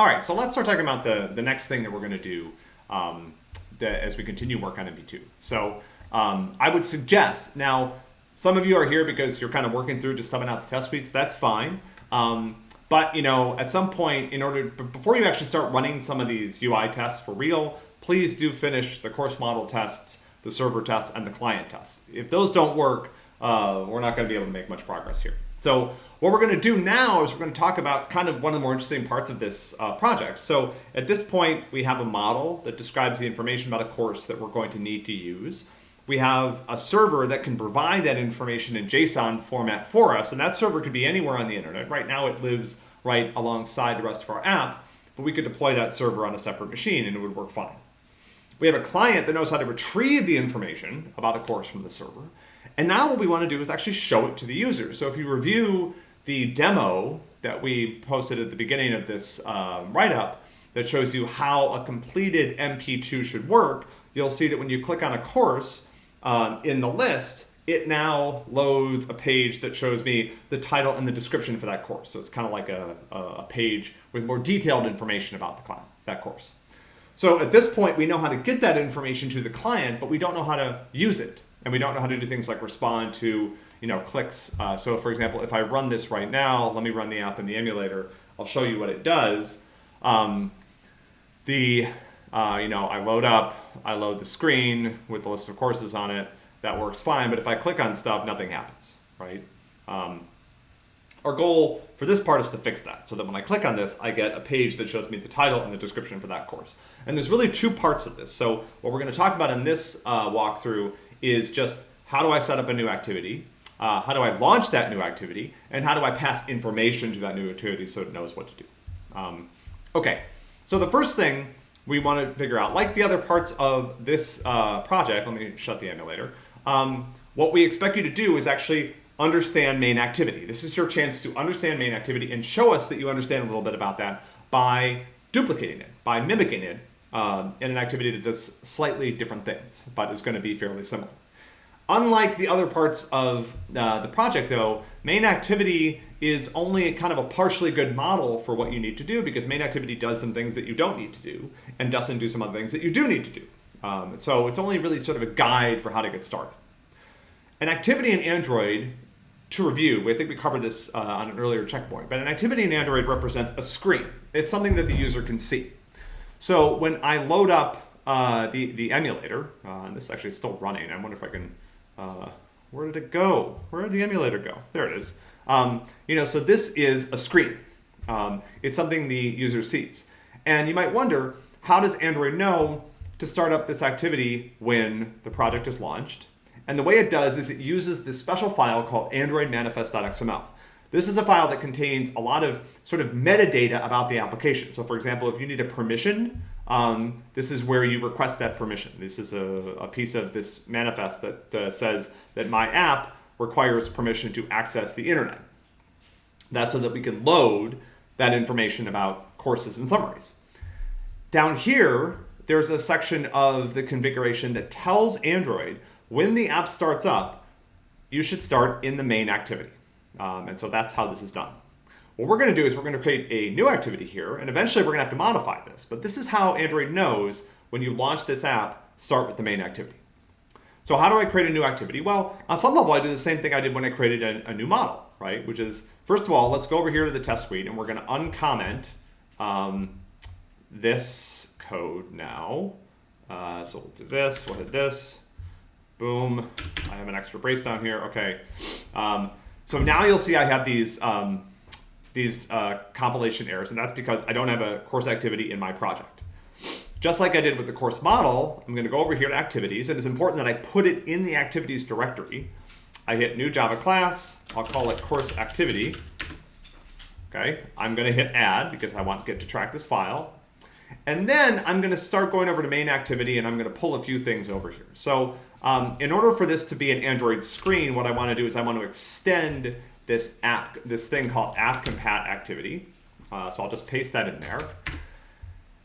All right, so let's start talking about the, the next thing that we're going to do um, as we continue work on MP2. So um, I would suggest, now, some of you are here because you're kind of working through just subbing out the test suites. That's fine. Um, but, you know, at some point, in order, before you actually start running some of these UI tests for real, please do finish the course model tests, the server tests, and the client tests. If those don't work, uh, we're not going to be able to make much progress here. So what we're going to do now is we're going to talk about kind of one of the more interesting parts of this uh, project. So at this point, we have a model that describes the information about a course that we're going to need to use. We have a server that can provide that information in JSON format for us, and that server could be anywhere on the internet. Right now it lives right alongside the rest of our app, but we could deploy that server on a separate machine and it would work fine. We have a client that knows how to retrieve the information about a course from the server. And now what we want to do is actually show it to the user. So if you review the demo that we posted at the beginning of this um, write-up that shows you how a completed MP2 should work, you'll see that when you click on a course um, in the list, it now loads a page that shows me the title and the description for that course. So it's kind of like a, a page with more detailed information about the client, that course. So at this point, we know how to get that information to the client, but we don't know how to use it. And we don't know how to do things like respond to you know, clicks. Uh, so for example, if I run this right now, let me run the app in the emulator, I'll show you what it does. Um, the, uh, you know, I load up, I load the screen with the list of courses on it, that works fine, but if I click on stuff, nothing happens, right? Um, our goal for this part is to fix that so that when I click on this, I get a page that shows me the title and the description for that course. And there's really two parts of this. So what we're gonna talk about in this uh, walkthrough is just how do I set up a new activity? Uh, how do I launch that new activity? And how do I pass information to that new activity so it knows what to do? Um, okay, so the first thing we want to figure out, like the other parts of this uh, project, let me shut the emulator, um, what we expect you to do is actually understand main activity. This is your chance to understand main activity and show us that you understand a little bit about that by duplicating it, by mimicking it um, in an activity that does slightly different things, but is going to be fairly similar. Unlike the other parts of uh, the project though, main activity is only kind of a partially good model for what you need to do because main activity does some things that you don't need to do and doesn't do some other things that you do need to do. Um, so it's only really sort of a guide for how to get started. An activity in Android, to review, I think we covered this uh, on an earlier checkpoint, but an activity in Android represents a screen. It's something that the user can see. So when I load up uh, the, the emulator, uh, and this actually is still running, I wonder if I can uh, where did it go? Where did the emulator go? There it is. Um, you know, so this is a screen. Um, it's something the user sees. And you might wonder, how does Android know to start up this activity when the project is launched? And the way it does is it uses this special file called Android manifest.xml. This is a file that contains a lot of sort of metadata about the application. So for example, if you need a permission um, this is where you request that permission. This is a, a piece of this manifest that uh, says that my app requires permission to access the internet. That's so that we can load that information about courses and summaries. Down here, there's a section of the configuration that tells Android when the app starts up, you should start in the main activity. Um, and so that's how this is done. What we're going to do is we're going to create a new activity here, and eventually we're going to have to modify this. But this is how Android knows when you launch this app, start with the main activity. So how do I create a new activity? Well, on some level, I do the same thing I did when I created a, a new model, right? Which is, first of all, let's go over here to the test suite, and we're going to uncomment um, this code now. Uh, so we'll do this, we'll hit this, boom. I have an extra brace down here, okay. Um, so now you'll see I have these um, these uh, compilation errors, and that's because I don't have a course activity in my project. Just like I did with the course model, I'm going to go over here to activities, and it's important that I put it in the activities directory. I hit new Java class, I'll call it course activity. Okay, I'm going to hit add because I want git to track this file. And then I'm going to start going over to main activity and I'm going to pull a few things over here. So um, in order for this to be an Android screen, what I want to do is I want to extend this app, this thing called app compat activity. Uh, so I'll just paste that in there.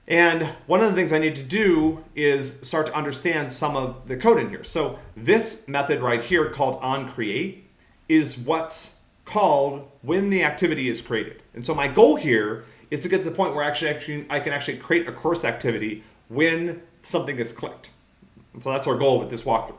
And one of the things I need to do is start to understand some of the code in here. So this method right here called onCreate is what's called when the activity is created. And so my goal here is to get to the point where actually, actually I can actually create a course activity when something is clicked. And so that's our goal with this walkthrough.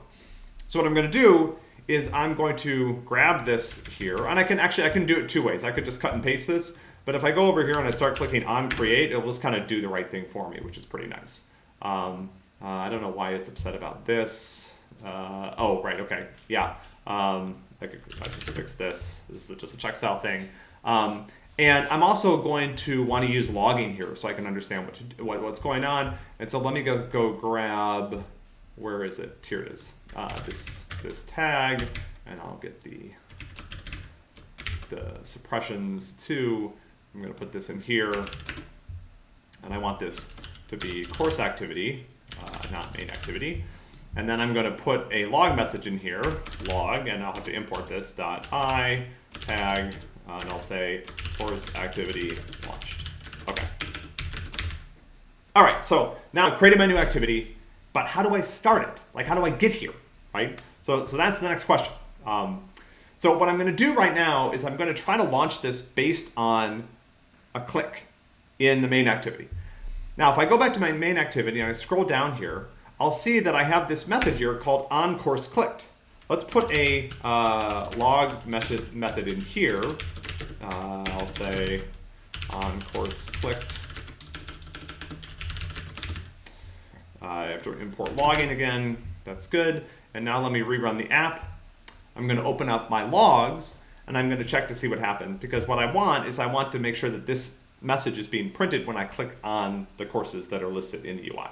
So what I'm going to do is I'm going to grab this here, and I can actually, I can do it two ways. I could just cut and paste this, but if I go over here and I start clicking on create, it'll just kind of do the right thing for me, which is pretty nice. Um, uh, I don't know why it's upset about this. Uh, oh, right, okay, yeah. Um, I could I just fix this. This is just a check style thing. Um, and I'm also going to want to use logging here so I can understand what, to, what what's going on. And so let me go, go grab, where is it? Here it is. Uh, this, this tag, and I'll get the, the suppressions too. I'm going to put this in here. And I want this to be course activity, uh, not main activity. And then I'm going to put a log message in here, log, and I'll have to import this, dot i, tag, uh, and I'll say course activity launched. Okay. All right, so now I've created my new activity, but how do I start it? Like, how do I get here, right? So, so that's the next question. Um, so what I'm going to do right now is I'm going to try to launch this based on a click in the main activity. Now, if I go back to my main activity and I scroll down here, I'll see that I have this method here called onCourseClicked. Let's put a uh, log method, method in here. Uh, I'll say onCourseClicked. Uh, I have to import logging again. That's good. And now let me rerun the app. I'm going to open up my logs and I'm going to check to see what happens because what I want is I want to make sure that this message is being printed when I click on the courses that are listed in the UI.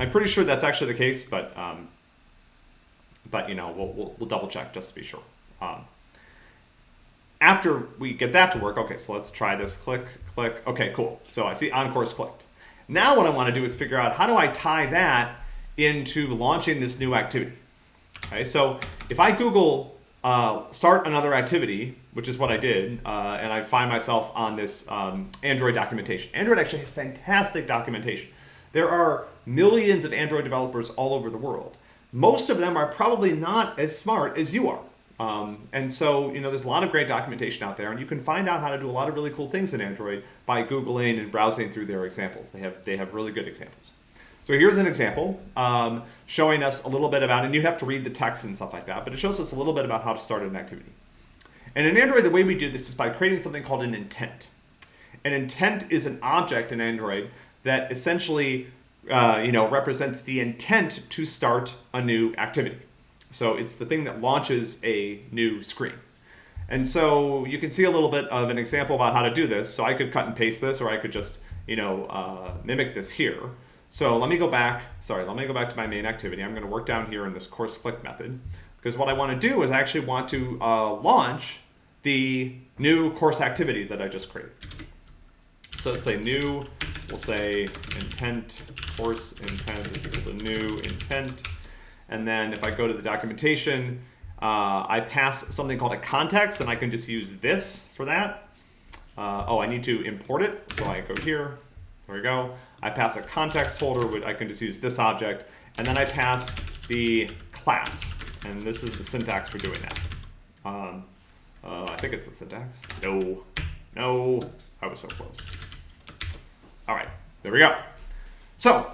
I'm pretty sure that's actually the case, but um, but you know we'll, we'll, we'll, double check just to be sure. Um, after we get that to work, okay, so let's try this. Click, click. Okay, cool. So I see on-course clicked. Now what I want to do is figure out how do I tie that into launching this new activity. Okay, so if I Google uh, start another activity, which is what I did, uh, and I find myself on this um, Android documentation. Android actually has fantastic documentation. There are millions of Android developers all over the world. Most of them are probably not as smart as you are. Um, and so, you know, there's a lot of great documentation out there, and you can find out how to do a lot of really cool things in Android by Googling and browsing through their examples. They have, they have really good examples. So here's an example um, showing us a little bit about, and you'd have to read the text and stuff like that, but it shows us a little bit about how to start an activity. And in Android, the way we do this is by creating something called an intent. An intent is an object in Android that essentially uh, you know, represents the intent to start a new activity. So it's the thing that launches a new screen. And so you can see a little bit of an example about how to do this. So I could cut and paste this, or I could just, you know, uh, mimic this here. So let me go back, sorry, let me go back to my main activity. I'm gonna work down here in this course click method, because what I wanna do is I actually want to uh, launch the new course activity that I just created. So it's a new, we'll say intent, course intent is equal to new intent. And then if I go to the documentation, uh, I pass something called a context, and I can just use this for that. Uh, oh, I need to import it, so I go here, there we go. I pass a context folder, which I can just use this object, and then I pass the class, and this is the syntax for doing that. Um, uh, I think it's the syntax. No, no, I was so close. All right, there we go. So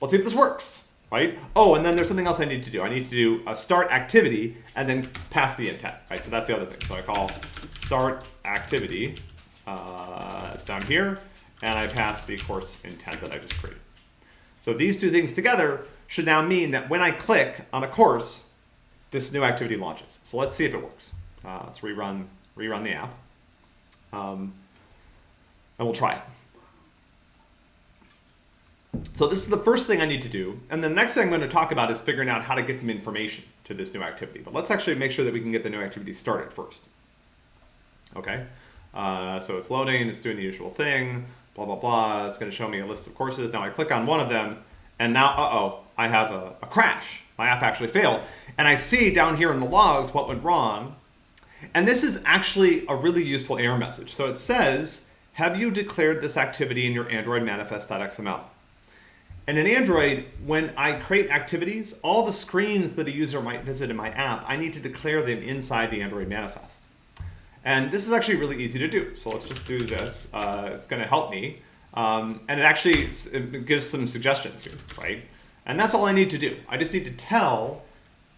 let's see if this works, right? Oh, and then there's something else I need to do. I need to do a start activity and then pass the intent, right? So that's the other thing. So I call start activity, uh, it's down here, and I pass the course intent that I just created. So these two things together should now mean that when I click on a course, this new activity launches. So let's see if it works. Uh, let's rerun, rerun the app. Um, and we'll try it. So this is the first thing I need to do. And the next thing I'm going to talk about is figuring out how to get some information to this new activity. But let's actually make sure that we can get the new activity started first. Okay, uh, so it's loading, it's doing the usual thing, blah, blah, blah. It's going to show me a list of courses. Now I click on one of them, and now, uh-oh, I have a, a crash. My app actually failed. And I see down here in the logs what went wrong. And this is actually a really useful error message. So it says, have you declared this activity in your Android manifest.xml? And in Android, when I create activities, all the screens that a user might visit in my app, I need to declare them inside the Android manifest. And this is actually really easy to do. So let's just do this. Uh, it's going to help me. Um, and it actually it gives some suggestions here, right? And that's all I need to do. I just need to tell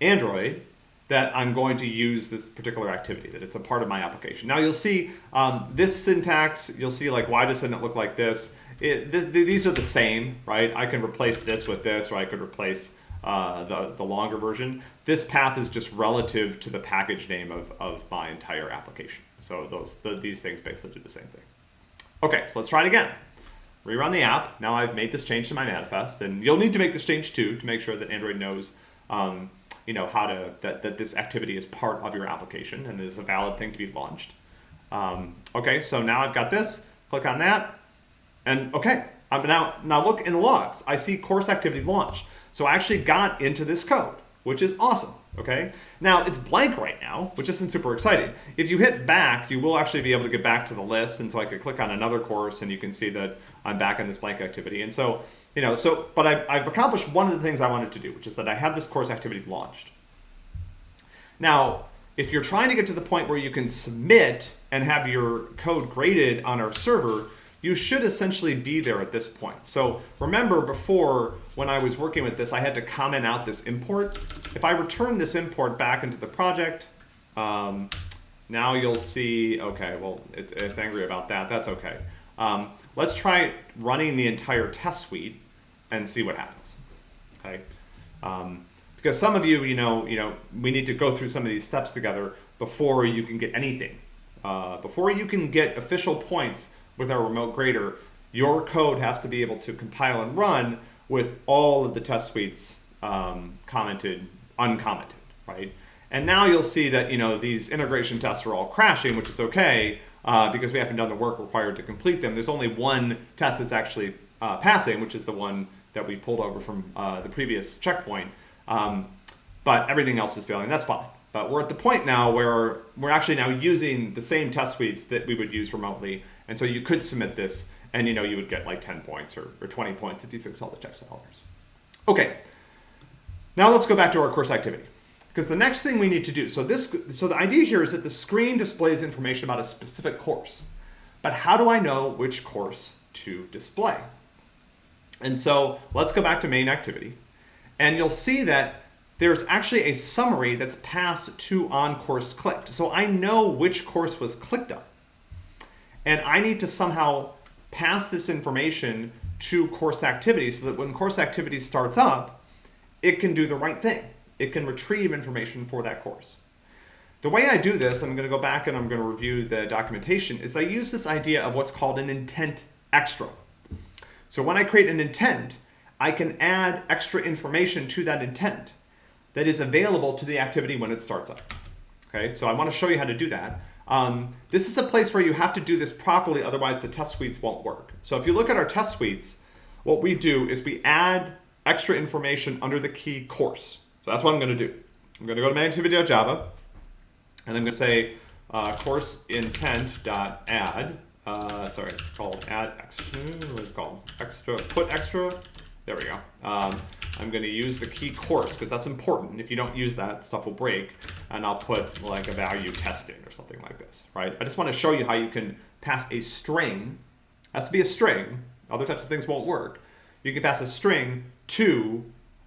Android that I'm going to use this particular activity, that it's a part of my application. Now you'll see um, this syntax, you'll see like, why doesn't it look like this? Th th these are the same, right? I can replace this with this, or I could replace uh, the, the longer version. This path is just relative to the package name of, of my entire application. So those the, these things basically do the same thing. Okay, so let's try it again. Rerun the app. Now I've made this change to my manifest, and you'll need to make this change too to make sure that Android knows um, you know, how to, that, that this activity is part of your application and is a valid thing to be launched. Um, okay, so now I've got this, click on that, and okay, I'm now, now look in logs, I see course activity launched. So I actually got into this code, which is awesome, okay? Now it's blank right now, which isn't super exciting. If you hit back, you will actually be able to get back to the list, and so I could click on another course and you can see that I'm back in this blank activity. And so, you know, so, but I've, I've accomplished one of the things I wanted to do, which is that I have this course activity launched. Now, if you're trying to get to the point where you can submit and have your code graded on our server, you should essentially be there at this point. So remember before, when I was working with this, I had to comment out this import. If I return this import back into the project, um, now you'll see, okay, well, it's, it's angry about that. That's okay. Um, let's try running the entire test suite and see what happens. Okay, um, because some of you, you know, you know, we need to go through some of these steps together before you can get anything. Uh, before you can get official points with our remote grader, your code has to be able to compile and run with all of the test suites um, commented, uncommented, right? And now you'll see that you know these integration tests are all crashing, which is okay, uh, because we haven't done the work required to complete them. There's only one test that's actually uh, passing, which is the one that we pulled over from uh, the previous checkpoint. Um, but everything else is failing. That's fine. But we're at the point now where we're actually now using the same test suites that we would use remotely. And so you could submit this and you know you would get like 10 points or, or 20 points if you fix all the checks and errors. Okay, now let's go back to our course activity. Because the next thing we need to do, so this, so the idea here is that the screen displays information about a specific course. But how do I know which course to display? And so let's go back to main activity. And you'll see that there's actually a summary that's passed to on course clicked. So I know which course was clicked on. And I need to somehow pass this information to course activity so that when course activity starts up, it can do the right thing it can retrieve information for that course. The way I do this, I'm going to go back and I'm going to review the documentation, is I use this idea of what's called an intent extra. So when I create an intent, I can add extra information to that intent that is available to the activity when it starts up. Okay, so I want to show you how to do that. Um, this is a place where you have to do this properly, otherwise the test suites won't work. So if you look at our test suites, what we do is we add extra information under the key course. So that's what I'm going to do. I'm going to go to main-activity.java, and I'm going to say uh, course intent dot add. Uh, sorry, it's called add extra. What is it called? Extra. Put extra. There we go. Um, I'm going to use the key course because that's important. If you don't use that, stuff will break. And I'll put like a value testing or something like this, right? I just want to show you how you can pass a string. It has to be a string. Other types of things won't work. You can pass a string to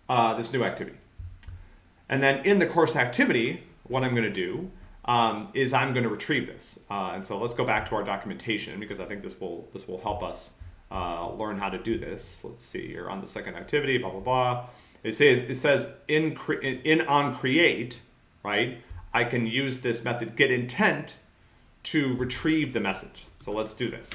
uh, this new activity. And then in the course activity, what I'm going to do um, is I'm going to retrieve this. Uh, and so let's go back to our documentation because I think this will this will help us uh, learn how to do this. Let's see you're on the second activity, blah blah blah. It says it says in in on create, right? I can use this method get intent to retrieve the message. So let's do this.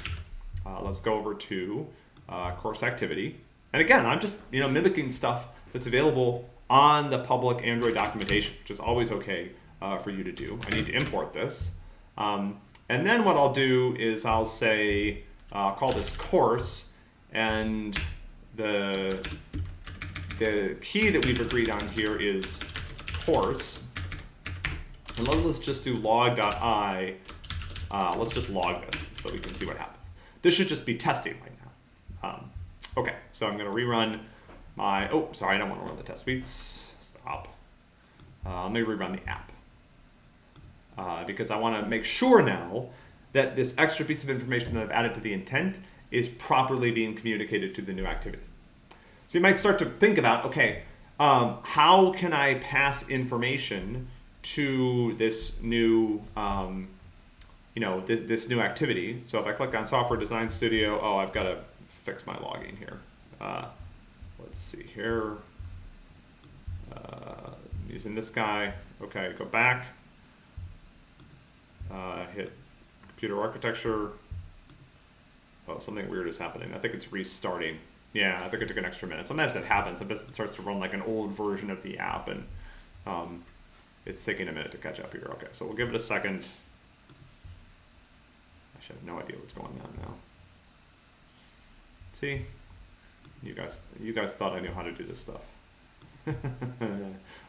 Uh, let's go over to uh, course activity. And again, I'm just you know mimicking stuff that's available on the public Android documentation, which is always okay uh, for you to do. I need to import this. Um, and then what I'll do is I'll say, I'll call this course, and the, the key that we've agreed on here is course. And let's just do log.i. Uh, let's just log this so we can see what happens. This should just be testing right now. Um, okay, so I'm going to rerun my, oh, sorry, I don't want to run the test suites. Stop. Uh, let me rerun the app. uh, because I want to make sure now that this extra piece of information that I've added to the intent is properly being communicated to the new activity. So you might start to think about, okay, um, how can I pass information to this new, um, you know, this, this new activity? So if I click on Software Design Studio, oh, I've got to fix my logging here. Uh, let's see here. Uh, using this guy. Okay, go back. Uh, hit computer architecture. Oh, something weird is happening. I think it's restarting. Yeah, I think it took an extra minute. Sometimes that happens. It starts to run like an old version of the app, and um, it's taking a minute to catch up here. Okay, so we'll give it a second. I should have no idea what's going on now. See, you guys, you guys thought I knew how to do this stuff.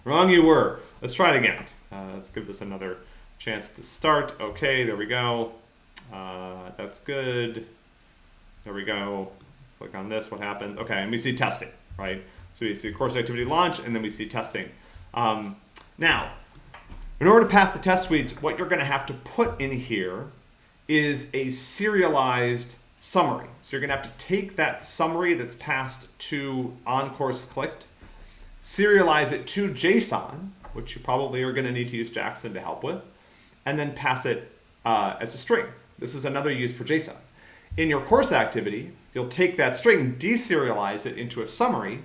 Wrong you were. Let's try it again. Uh, let's give this another chance to start. Okay, there we go. Uh, that's good. There we go. Let's click on this. What happens? Okay, and we see testing, right? So we see course activity launch, and then we see testing. Um, now, in order to pass the test suites, what you're going to have to put in here is a serialized summary. So you're going to have to take that summary that's passed to on course clicked, serialize it to JSON, which you probably are going to need to use Jackson to help with, and then pass it uh, as a string. This is another use for JSON. In your course activity, you'll take that string, deserialize it into a summary,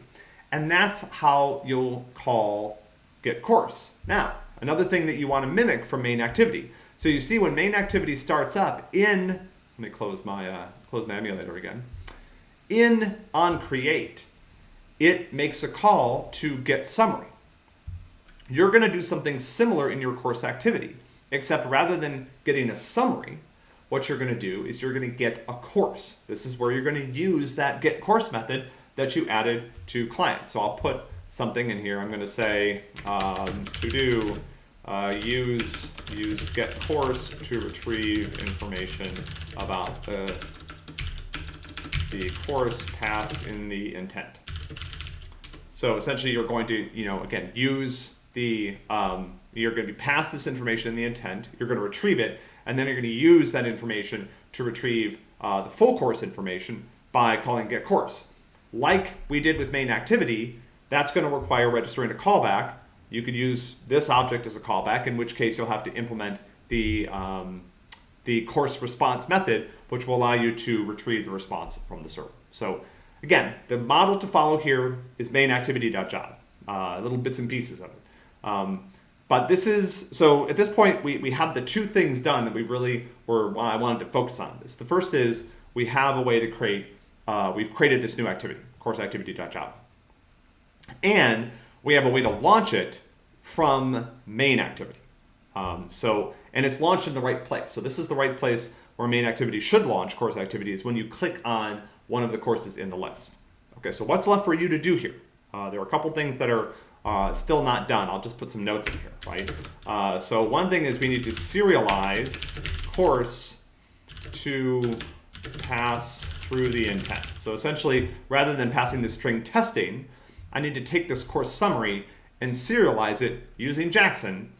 and that's how you'll call get course. Now, another thing that you want to mimic from main activity. So you see when main activity starts up in, let me close my, uh, close my emulator again, in on create, it makes a call to get summary. You're going to do something similar in your course activity, except rather than getting a summary, what you're going to do is you're going to get a course. This is where you're going to use that get course method that you added to client. So I'll put something in here. I'm going to say um, to do uh, use use get course to retrieve information about the the course passed in the intent. So essentially, you're going to you know again use the um, you're going to be pass this information in the intent. You're going to retrieve it, and then you're going to use that information to retrieve uh, the full course information by calling get course. Like we did with main activity, that's going to require registering a callback. You could use this object as a callback, in which case you'll have to implement the, um, the course response method, which will allow you to retrieve the response from the server. So again, the model to follow here is main activity.java, uh, little bits and pieces of it. Um, but this is, so at this point, we, we have the two things done that we really were, well, I wanted to focus on this. The first is we have a way to create, uh, we've created this new activity, course activity.java. And we have a way to launch it from main activity. Um, so, and it's launched in the right place. So this is the right place where main activity should launch course activity is when you click on one of the courses in the list. Okay, so what's left for you to do here? Uh, there are a couple things that are uh, still not done. I'll just put some notes in here, right? Uh, so one thing is we need to serialize course to pass through the intent. So essentially, rather than passing the string testing, I need to take this course summary and serialize it using Jackson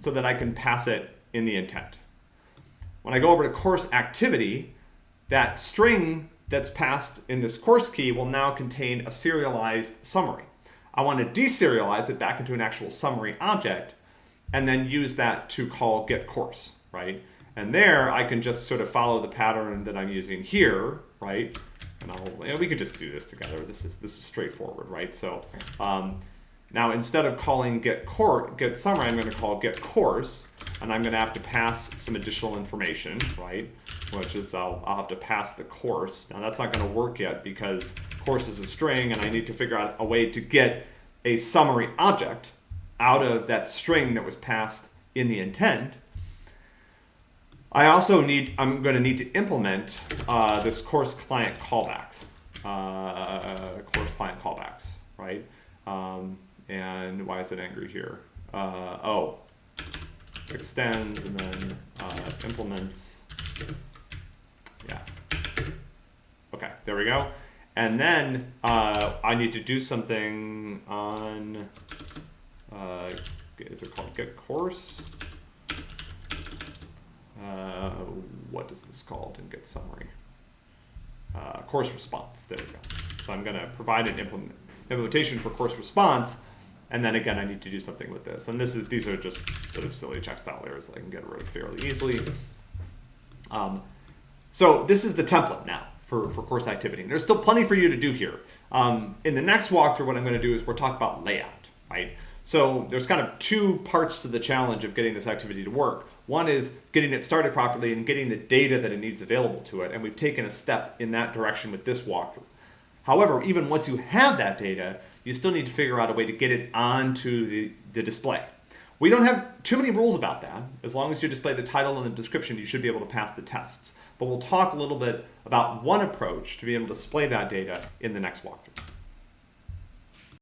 so that I can pass it in the intent. When I go over to course activity, that string that's passed in this course key will now contain a serialized summary. I want to deserialize it back into an actual summary object and then use that to call get course, right? And there I can just sort of follow the pattern that I'm using here, right? And I'll, you know, we could just do this together. This is this is straightforward, right? So um, now instead of calling get court get summary, I'm going to call get course, and I'm going to have to pass some additional information, right? Which is I'll, I'll have to pass the course. Now that's not going to work yet because course is a string, and I need to figure out a way to get a summary object out of that string that was passed in the intent. I also need, I'm going to need to implement uh, this course client callbacks, uh, course client callbacks, right? Um, and why is it angry here? Uh, oh, extends and then uh, implements. Yeah. Okay, there we go. And then uh, I need to do something on, uh, is it called get course? uh, what is this called in Get Summary? Uh, course response. There we go. So I'm going to provide an implement, implementation for course response, and then again I need to do something with this. And this is these are just sort of silly check style errors that I can get rid of fairly easily. Um, so this is the template now for, for course activity. And there's still plenty for you to do here. Um, in the next walkthrough, what I'm going to do is we're talk about layout, right? So there's kind of two parts to the challenge of getting this activity to work. One is getting it started properly and getting the data that it needs available to it. And we've taken a step in that direction with this walkthrough. However, even once you have that data, you still need to figure out a way to get it onto the, the display. We don't have too many rules about that. As long as you display the title and the description, you should be able to pass the tests. But we'll talk a little bit about one approach to be able to display that data in the next walkthrough.